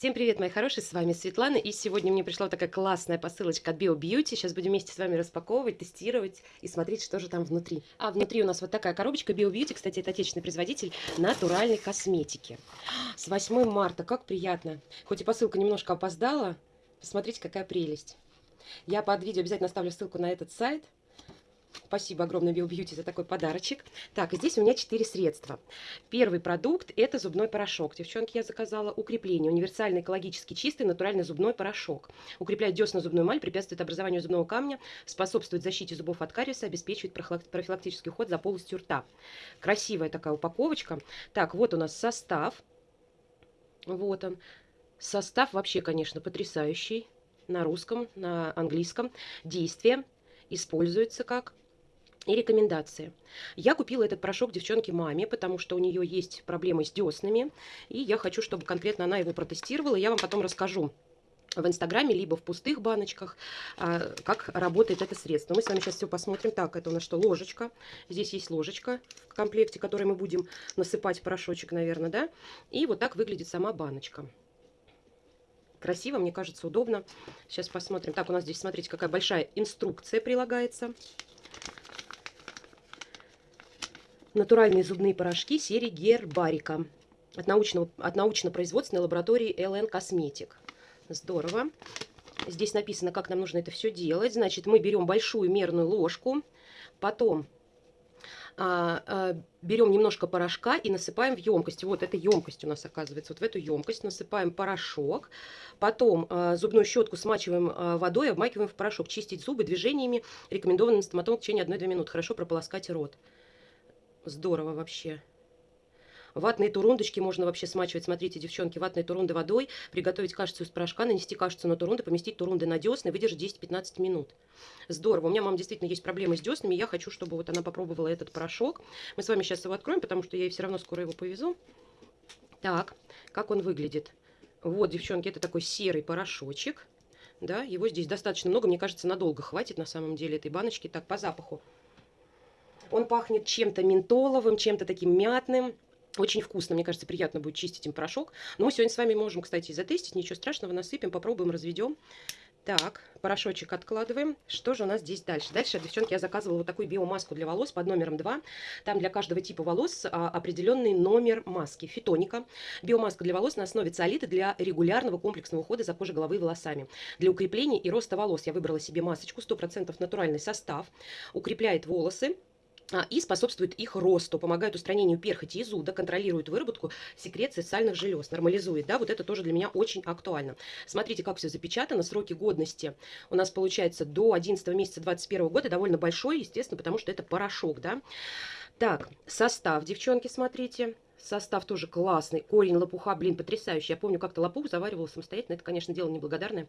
Всем привет, мои хорошие, с вами Светлана, и сегодня мне пришла такая классная посылочка от Bio Beauty. Сейчас будем вместе с вами распаковывать, тестировать и смотреть, что же там внутри. А внутри у нас вот такая коробочка Bio Beauty, кстати, это отечественный производитель натуральной косметики. С 8 марта, как приятно. Хоть и посылка немножко опоздала, посмотрите, какая прелесть. Я под видео обязательно оставлю ссылку на этот сайт – Спасибо огромное Bio Beauty за такой подарочек. Так, здесь у меня 4 средства. Первый продукт – это зубной порошок. Девчонки, я заказала укрепление. Универсальный, экологически чистый, натуральный зубной порошок. Укрепляет десна зубную эмаль, препятствует образованию зубного камня, способствует защите зубов от кариеса, обеспечивает профилактический уход за полостью рта. Красивая такая упаковочка. Так, вот у нас состав. Вот он. Состав вообще, конечно, потрясающий. На русском, на английском. Действие используется как и рекомендации. Я купила этот порошок девчонке маме, потому что у нее есть проблемы с деснами, и я хочу, чтобы конкретно она его протестировала, я вам потом расскажу в инстаграме, либо в пустых баночках, а, как работает это средство. Мы с вами сейчас все посмотрим. Так, это у нас что, ложечка. Здесь есть ложечка в комплекте, которой мы будем насыпать порошочек, наверное, да. И вот так выглядит сама баночка. Красиво, мне кажется, удобно. Сейчас посмотрим. Так, у нас здесь, смотрите, какая большая инструкция прилагается натуральные зубные порошки серии Гербарика от, научного, от научно-производственной лаборатории ЛН Косметик. Здорово. Здесь написано, как нам нужно это все делать. Значит, мы берем большую мерную ложку, потом а, а, берем немножко порошка и насыпаем в емкость. Вот эта емкость у нас оказывается. Вот в эту емкость насыпаем порошок. Потом а, зубную щетку смачиваем а, водой, обмакиваем в порошок. Чистить зубы движениями рекомендованным стоматологом в течение 1-2 минуты. Хорошо прополоскать рот. Здорово вообще. Ватные турундочки можно вообще смачивать. Смотрите, девчонки, ватные турунды водой. Приготовить кашицу из порошка, нанести кашицу на турунды, поместить турунды на десны, выдержать 10-15 минут. Здорово. У меня, мама, действительно есть проблемы с деснами. Я хочу, чтобы вот она попробовала этот порошок. Мы с вами сейчас его откроем, потому что я ей все равно скоро его повезу. Так, как он выглядит? Вот, девчонки, это такой серый порошочек. Да, его здесь достаточно много. Мне кажется, надолго хватит на самом деле этой баночки. Так, по запаху. Он пахнет чем-то ментоловым, чем-то таким мятным. Очень вкусно, мне кажется, приятно будет чистить им порошок. Но мы сегодня с вами можем, кстати, затестить. Ничего страшного, насыпем, попробуем, разведем. Так, порошочек откладываем. Что же у нас здесь дальше? Дальше, девчонки, я заказывала вот такую биомаску для волос под номером 2. Там для каждого типа волос а, определенный номер маски. Фитоника. Биомаска для волос на основе циолита для регулярного комплексного ухода за кожей головы и волосами. Для укрепления и роста волос я выбрала себе масочку. 100% натуральный состав. Укрепляет волосы и способствует их росту, помогает устранению перхоти и зуда, контролирует выработку секреции сальных желез, нормализует, да, вот это тоже для меня очень актуально. Смотрите, как все запечатано, сроки годности у нас получается до 11 месяца 21 года, довольно большой, естественно, потому что это порошок, да. Так, состав, девчонки, смотрите, состав тоже классный, корень лопуха, блин, потрясающий, я помню, как-то лопух заваривала самостоятельно, это, конечно, дело неблагодарное,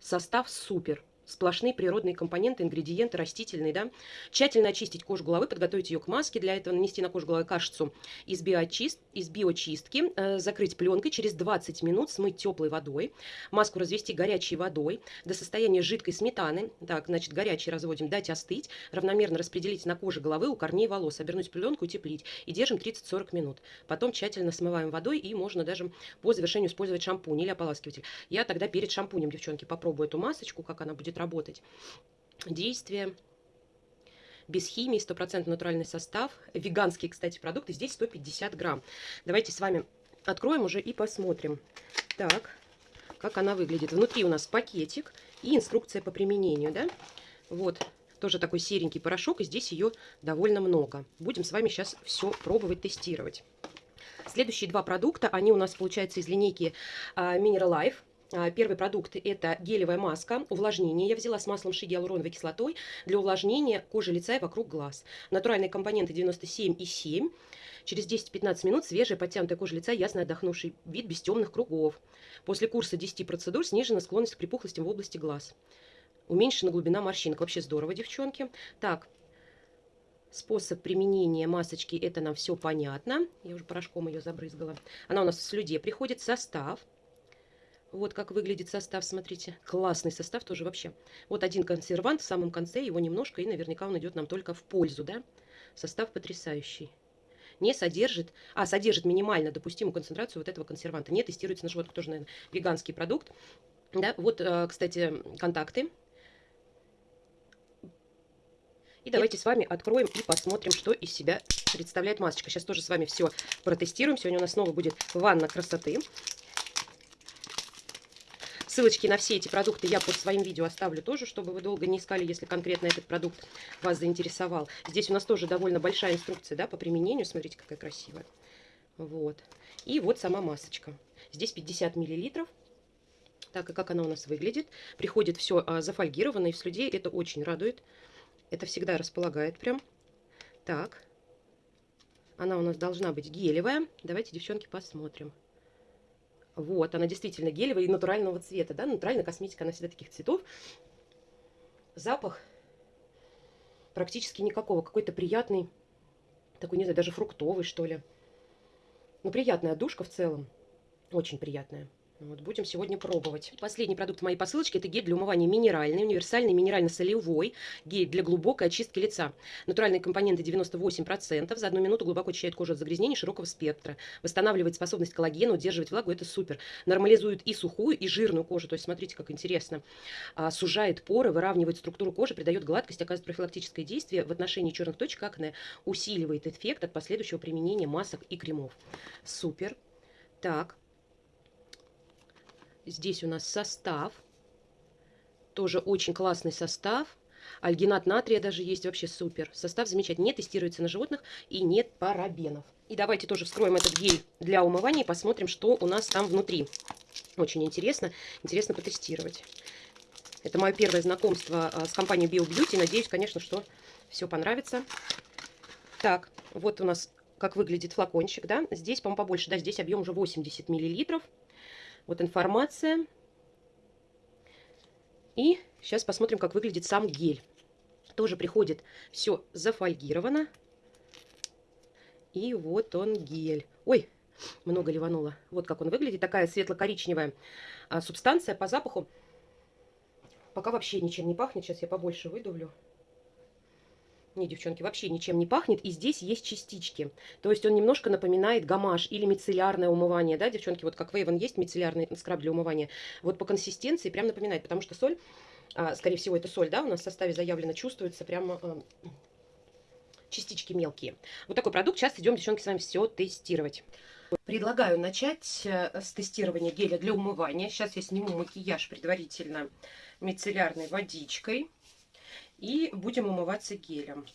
состав супер, сплошные природные компоненты, ингредиенты растительные, да. Тщательно очистить кожу головы, подготовить ее к маске. Для этого нанести на кожу головы кашицу из, биочист, из биочистки, э, закрыть пленкой, через 20 минут смыть теплой водой, маску развести горячей водой до состояния жидкой сметаны. Так, значит, горячий разводим, дать остыть, равномерно распределить на коже головы у корней волос, обернуть пленку, утеплить и держим 30-40 минут. Потом тщательно смываем водой и можно даже по завершению использовать шампунь или ополаскиватель. Я тогда перед шампунем, девчонки, попробую эту масочку, как она будет будет работать. Действие без химии, 100% натуральный состав. Веганские, кстати, продукты. Здесь 150 грамм. Давайте с вами откроем уже и посмотрим. Так, как она выглядит. Внутри у нас пакетик и инструкция по применению, да? Вот, тоже такой серенький порошок, и здесь ее довольно много. Будем с вами сейчас все пробовать, тестировать. Следующие два продукта, они у нас, получается, из линейки uh, Mineral Life. А, первый продукт – это гелевая маска, увлажнение. Я взяла с маслом ши гиалуроновой кислотой для увлажнения кожи лица и вокруг глаз. Натуральные компоненты 97,7. Через 10-15 минут свежая подтянутая кожа лица, ясно отдохнувший вид без темных кругов. После курса 10 процедур снижена склонность к припухлостям в области глаз. Уменьшена глубина морщинок. Вообще здорово, девчонки. Так, способ применения масочки, это нам все понятно. Я уже порошком ее забрызгала. Она у нас в слюде приходит. Состав – вот как выглядит состав, смотрите. Классный состав тоже вообще. Вот один консервант в самом конце, его немножко, и наверняка он идет нам только в пользу, да? Состав потрясающий. не содержит, а, содержит минимально допустимую концентрацию вот этого консерванта. Не тестируется на животных, тоже, наверное, веганский продукт. Да, вот, э, кстати, контакты. И давайте с вами откроем и посмотрим, что из себя представляет масочка. Сейчас тоже с вами все протестируем. Сегодня у нас снова будет ванна красоты. Ссылочки на все эти продукты я под своим видео оставлю тоже, чтобы вы долго не искали, если конкретно этот продукт вас заинтересовал. Здесь у нас тоже довольно большая инструкция да, по применению. Смотрите, какая красивая. Вот. И вот сама масочка. Здесь 50 миллилитров. Так, и как она у нас выглядит. Приходит все а, зафольгировано и в слюде. Это очень радует. Это всегда располагает прям. Так. Она у нас должна быть гелевая. Давайте, девчонки, посмотрим. Вот, она действительно гелевая и натурального цвета, да, натуральная косметика, она всегда таких цветов. Запах практически никакого, какой-то приятный, такой, не знаю, даже фруктовый, что ли. Ну, приятная душка в целом, очень приятная. Вот, будем сегодня пробовать. Последний продукт моей посылочки – это гель для умывания минеральный, универсальный минерально-солевой гель для глубокой очистки лица. Натуральные компоненты 98%, за одну минуту глубоко очищает кожу от загрязнений широкого спектра, восстанавливает способность коллагена, удерживать влагу – это супер. Нормализует и сухую, и жирную кожу, то есть смотрите, как интересно. А, сужает поры, выравнивает структуру кожи, придает гладкость, оказывает профилактическое действие в отношении черных точек акне, усиливает эффект от последующего применения масок и кремов. Супер. Так, Здесь у нас состав. Тоже очень классный состав. Альгинат натрия даже есть, вообще супер. Состав замечательный, не тестируется на животных и нет парабенов. И давайте тоже вскроем этот гель для умывания и посмотрим, что у нас там внутри. Очень интересно, интересно потестировать. Это мое первое знакомство а, с компанией BioBeauty. Надеюсь, конечно, что все понравится. Так, вот у нас как выглядит флакончик, да. Здесь, по-моему, побольше, да, здесь объем уже 80 миллилитров. Вот информация. И сейчас посмотрим, как выглядит сам гель. Тоже приходит все зафольгировано. И вот он гель. Ой, много ливануло. Вот как он выглядит. Такая светло-коричневая а, субстанция по запаху. Пока вообще ничем не пахнет. Сейчас я побольше выдавлю. Не, девчонки, вообще ничем не пахнет. И здесь есть частички. То есть он немножко напоминает гамаш или мицеллярное умывание. Да, девчонки, вот как Вейвен есть мицеллярный скраб для умывания. Вот по консистенции прям напоминает. Потому что соль, а, скорее всего, это соль, да, у нас в составе заявлено, чувствуется прямо а, частички мелкие. Вот такой продукт. Сейчас идем, девчонки, с вами все тестировать. Предлагаю начать э, с тестирования геля для умывания. Сейчас я сниму макияж предварительно мицеллярной водичкой. И будем умываться гелем.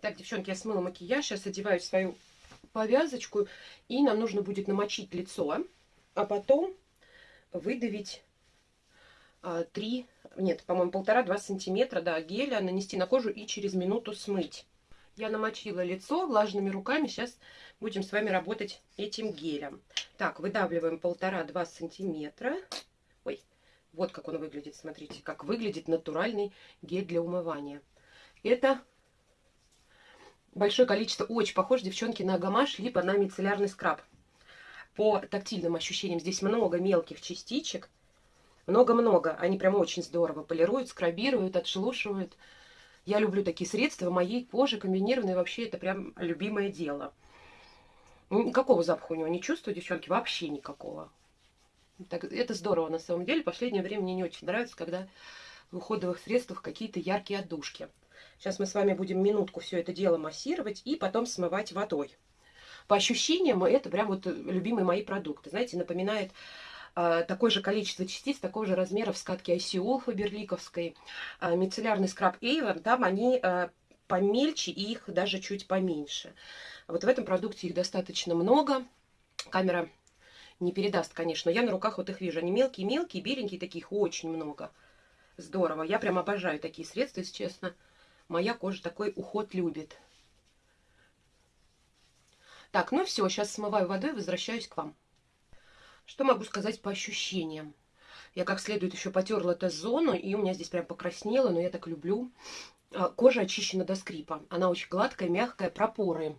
Так, девчонки, я смыла макияж. Сейчас одеваю свою повязочку. И нам нужно будет намочить лицо. А потом выдавить а, 3, нет, по-моему, полтора-два сантиметра да, геля, нанести на кожу и через минуту смыть. Я намочила лицо влажными руками. Сейчас будем с вами работать этим гелем. Так, выдавливаем полтора-два сантиметра. Вот как он выглядит, смотрите, как выглядит натуральный гель для умывания. Это большое количество, очень похож, девчонки, на гамаш, либо на мицеллярный скраб. По тактильным ощущениям здесь много мелких частичек, много-много. Они прям очень здорово полируют, скрабируют, отшелушивают. Я люблю такие средства, моей коже комбинированные вообще это прям любимое дело. Никакого запаха у него не чувствую, девчонки, вообще никакого. Так, это здорово на самом деле. Последнее время мне не очень нравится, когда в уходовых средствах какие-то яркие отдушки. Сейчас мы с вами будем минутку все это дело массировать и потом смывать водой. По ощущениям, это прям вот любимые мои продукты. Знаете, напоминает э, такое же количество частиц, такого же размера в скатке ICOL фаберликовской. Э, мицеллярный скраб Avon, там они э, помельче и их даже чуть поменьше. Вот в этом продукте их достаточно много. Камера не передаст, конечно. Я на руках вот их вижу. Они мелкие-мелкие, беленькие, таких очень много. Здорово. Я прям обожаю такие средства, если честно. Моя кожа такой уход любит. Так, ну все, сейчас смываю водой и возвращаюсь к вам. Что могу сказать по ощущениям? Я как следует еще потерла Т-зону, и у меня здесь прям покраснело, но я так люблю. А, кожа очищена до скрипа. Она очень гладкая, мягкая, пропоры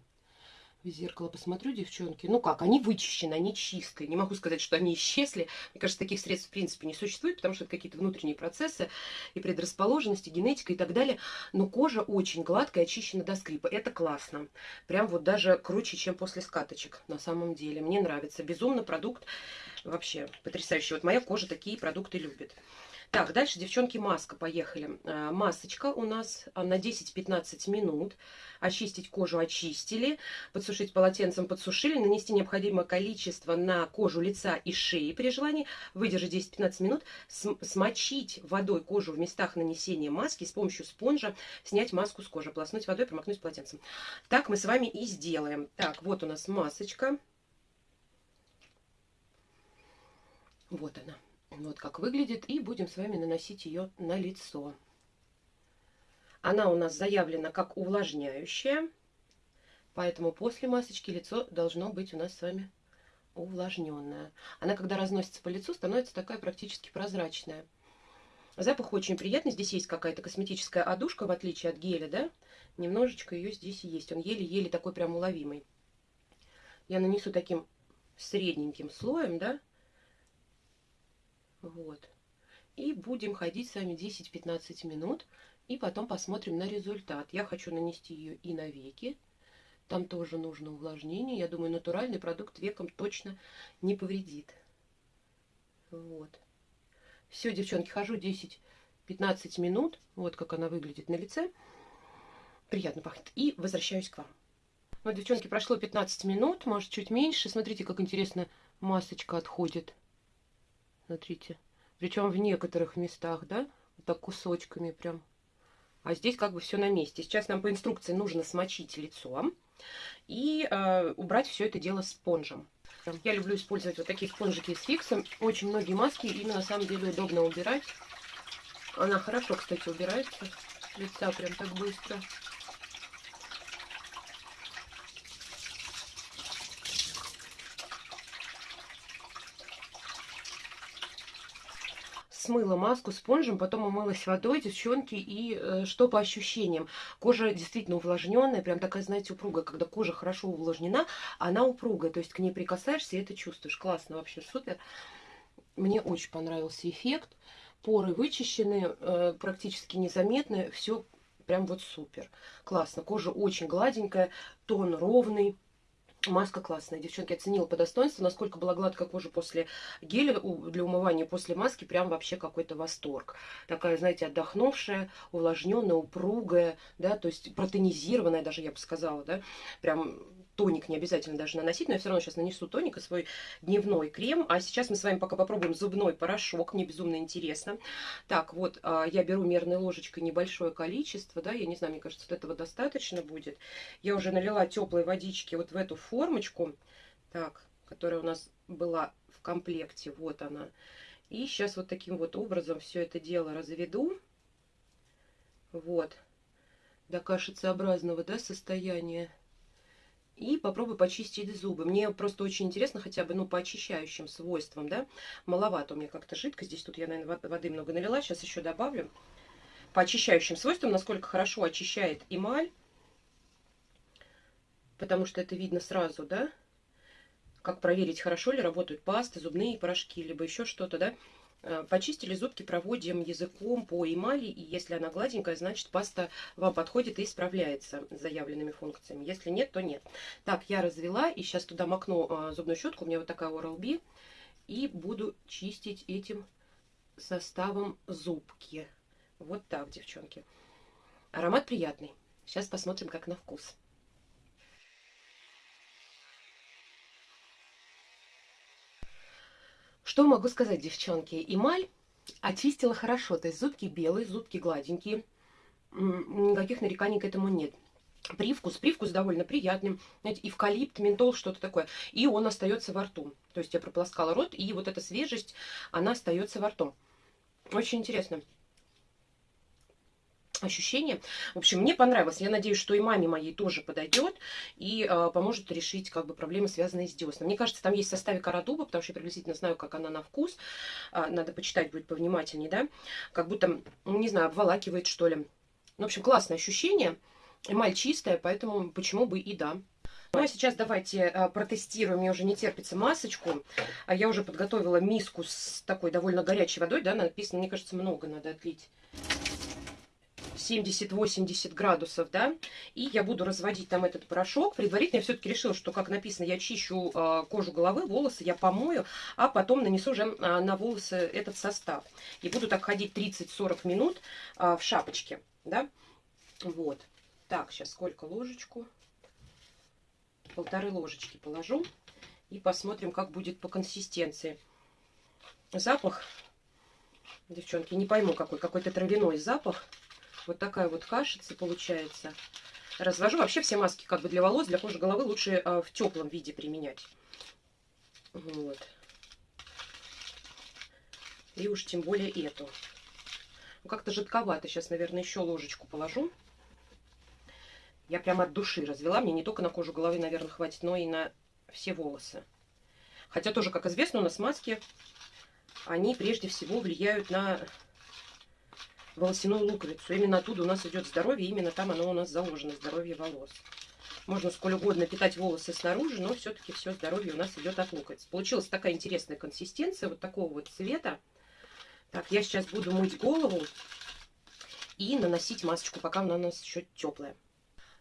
в зеркало посмотрю, девчонки. Ну как, они вычищены, они чистые. Не могу сказать, что они исчезли. Мне кажется, таких средств в принципе не существует, потому что это какие-то внутренние процессы и предрасположенности, генетика и так далее. Но кожа очень гладкая, очищена до скрипа. Это классно. Прям вот даже круче, чем после скаточек на самом деле. Мне нравится. Безумно продукт вообще потрясающий. Вот моя кожа такие продукты любит. Так, дальше, девчонки, маска. Поехали. А, масочка у нас а, на 10-15 минут. Очистить кожу очистили. Подсушить полотенцем подсушили. Нанести необходимое количество на кожу лица и шеи при желании. Выдержать 10-15 минут. Смочить водой кожу в местах нанесения маски. С помощью спонжа снять маску с кожи. Полоснуть водой, промокнуть полотенцем. Так мы с вами и сделаем. Так, вот у нас масочка. Вот она. Вот как выглядит. И будем с вами наносить ее на лицо. Она у нас заявлена как увлажняющая. Поэтому после масочки лицо должно быть у нас с вами увлажненная. Она, когда разносится по лицу, становится такая практически прозрачная. Запах очень приятный. Здесь есть какая-то косметическая одушка, в отличие от геля, да? Немножечко ее здесь есть. Он еле-еле такой прям уловимый. Я нанесу таким средненьким слоем, да? Вот. И будем ходить с вами 10-15 минут. И потом посмотрим на результат. Я хочу нанести ее и на веки. Там тоже нужно увлажнение. Я думаю, натуральный продукт векам точно не повредит. Вот. Все, девчонки, хожу 10-15 минут. Вот как она выглядит на лице. Приятно пахнет. И возвращаюсь к вам. Вот, девчонки, прошло 15 минут, может, чуть меньше. Смотрите, как интересно масочка отходит. Смотрите. Причем в некоторых местах, да, вот так кусочками прям. А здесь как бы все на месте. Сейчас нам по инструкции нужно смочить лицо и э, убрать все это дело спонжем. Я люблю использовать вот такие спонжики с фиксом. Очень многие маски именно на самом деле удобно убирать. Она хорошо, кстати, убирается лица прям так быстро. Смыла маску спонжем, потом умылась водой, девчонки, и э, что по ощущениям? Кожа действительно увлажненная, прям такая, знаете, упругая. Когда кожа хорошо увлажнена, она упругая, то есть к ней прикасаешься и это чувствуешь. Классно, вообще супер. Мне очень понравился эффект. Поры вычищены, э, практически незаметны, все прям вот супер. Классно, кожа очень гладенькая, тон ровный. Маска классная. Девчонки, оценила по достоинству, насколько была гладкая кожа после геля для умывания, после маски. Прям вообще какой-то восторг. Такая, знаете, отдохнувшая, увлажненная, упругая, да, то есть протонизированная даже, я бы сказала, да. Прям тоник не обязательно даже наносить, но я все равно сейчас нанесу тоник и свой дневной крем. А сейчас мы с вами пока попробуем зубной порошок, мне безумно интересно. Так, вот а, я беру мерной ложечкой небольшое количество, да, я не знаю, мне кажется, вот этого достаточно будет. Я уже налила теплой водички вот в эту формочку, так, которая у нас была в комплекте, вот она. И сейчас вот таким вот образом все это дело разведу. Вот. До кашицеобразного, да, состояния. И попробуй почистить зубы. Мне просто очень интересно хотя бы, ну, по очищающим свойствам, да. Маловато у меня как-то жидко. Здесь тут я, наверное, воды много налила. Сейчас еще добавлю. По очищающим свойствам, насколько хорошо очищает эмаль. Потому что это видно сразу, да. Как проверить, хорошо ли работают пасты, зубные порошки, либо еще что-то, да. Э, почистили зубки, проводим языком по эмали, и если она гладенькая, значит паста вам подходит и справляется с заявленными функциями. Если нет, то нет. Так, я развела, и сейчас туда макну э, зубную щетку, у меня вот такая Oral-B, и буду чистить этим составом зубки. Вот так, девчонки. Аромат приятный. Сейчас посмотрим, как на вкус. Что могу сказать, девчонки? Эмаль очистила хорошо. То есть зубки белые, зубки гладенькие. Никаких нареканий к этому нет. Привкус, привкус довольно приятный. Знаете, эвкалипт, ментол, что-то такое. И он остается во рту. То есть я прополоскала рот, и вот эта свежесть, она остается во рту. Очень интересно ощущение. В общем, мне понравилось. Я надеюсь, что и маме моей тоже подойдет и э, поможет решить как бы проблемы, связанные с десном. Мне кажется, там есть в составе карадуба, потому что я приблизительно знаю, как она на вкус. Э, надо почитать будет повнимательнее, да. Как будто, ну, не знаю, обволакивает, что ли. Ну, в общем, классное ощущение. Эмаль чистая, поэтому почему бы и да. Ну а сейчас давайте а, протестируем. Мне уже не терпится масочку. А я уже подготовила миску с такой довольно горячей водой. Да, написано, мне кажется, много надо отлить. 70-80 градусов, да, и я буду разводить там этот порошок. Предварительно я все-таки решила, что, как написано, я чищу э, кожу головы, волосы я помою, а потом нанесу уже э, на волосы этот состав. И буду так ходить 30-40 минут э, в шапочке, да, вот. Так, сейчас сколько ложечку? Полторы ложечки положу и посмотрим, как будет по консистенции. Запах, девчонки, не пойму какой, какой-то травяной запах. Вот такая вот кашица получается. Развожу. Вообще все маски как бы для волос, для кожи головы лучше э, в теплом виде применять. Вот. И уж тем более эту. Ну, как-то жидковато. Сейчас, наверное, еще ложечку положу. Я прямо от души развела. Мне не только на кожу головы, наверное, хватит, но и на все волосы. Хотя тоже, как известно, у нас маски, они прежде всего влияют на волосяную луковицу. Именно оттуда у нас идет здоровье, именно там оно у нас заложено, здоровье волос. Можно сколь угодно питать волосы снаружи, но все-таки все здоровье у нас идет от луковиц. Получилась такая интересная консистенция, вот такого вот цвета. Так, я сейчас буду мыть голову и наносить масочку, пока она у нас еще теплая.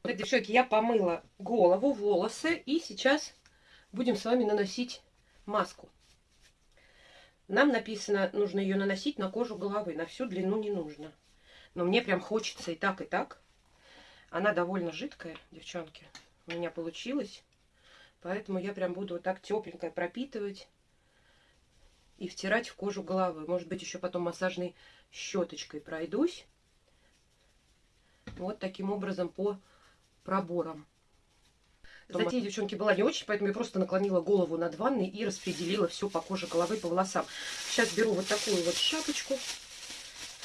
Так, девчонки, я помыла голову, волосы, и сейчас будем с вами наносить маску. Нам написано, нужно ее наносить на кожу головы. На всю длину не нужно. Но мне прям хочется и так, и так. Она довольно жидкая, девчонки. У меня получилось. Поэтому я прям буду вот так тепленькое пропитывать и втирать в кожу головы. Может быть, еще потом массажной щеточкой пройдусь. Вот таким образом по проборам. Затея, девчонки, была не очень, поэтому я просто наклонила голову над ванной и распределила все по коже головы, по волосам. Сейчас беру вот такую вот шапочку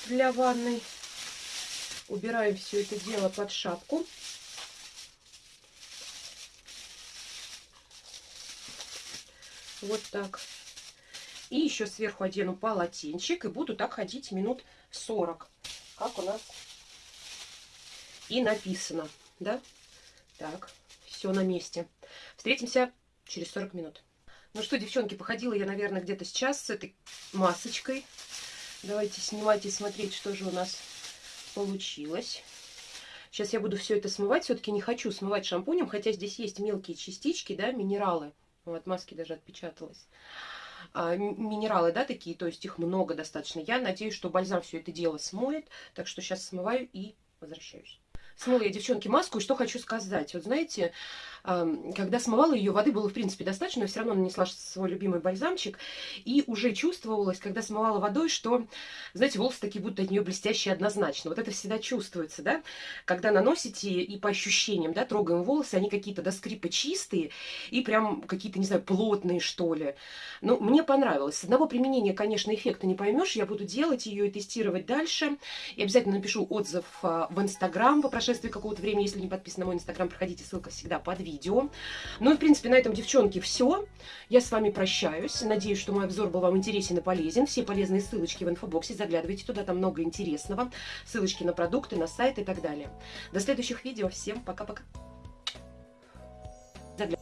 для ванной. Убираем все это дело под шапку. Вот так. И еще сверху одену полотенчик и буду так ходить минут 40. Как у нас и написано, да? Так все на месте. Встретимся через 40 минут. Ну что, девчонки, походила я, наверное, где-то сейчас с этой масочкой. Давайте снимать и смотреть, что же у нас получилось. Сейчас я буду все это смывать. Все-таки не хочу смывать шампунем, хотя здесь есть мелкие частички, да, минералы. Вот, маски даже отпечаталась. А, минералы, да, такие, то есть их много достаточно. Я надеюсь, что бальзам все это дело смоет. Так что сейчас смываю и возвращаюсь. Смыла я, девчонки, маску, и что хочу сказать. Вот знаете, когда смывала ее, воды было, в принципе, достаточно, но все равно нанесла свой любимый бальзамчик, и уже чувствовалось, когда смывала водой, что, знаете, волосы такие будут от нее блестящие однозначно. Вот это всегда чувствуется, да, когда наносите и по ощущениям, да, трогаем волосы, они какие-то до скрипа чистые и прям какие-то, не знаю, плотные, что ли. Ну, мне понравилось. С одного применения, конечно, эффекта не поймешь, я буду делать ее и тестировать дальше. И обязательно напишу отзыв а, в Инстаграм по прошествии какого-то времени. Если не подписаны на мой Инстаграм, проходите, ссылка всегда под видео. Ну и, в принципе, на этом, девчонки, все. Я с вами прощаюсь. Надеюсь, что мой обзор был вам интересен и полезен. Все полезные ссылочки в инфобоксе. Заглядывайте туда, там много интересного. Ссылочки на продукты, на сайт и так далее. До следующих видео. Всем пока-пока.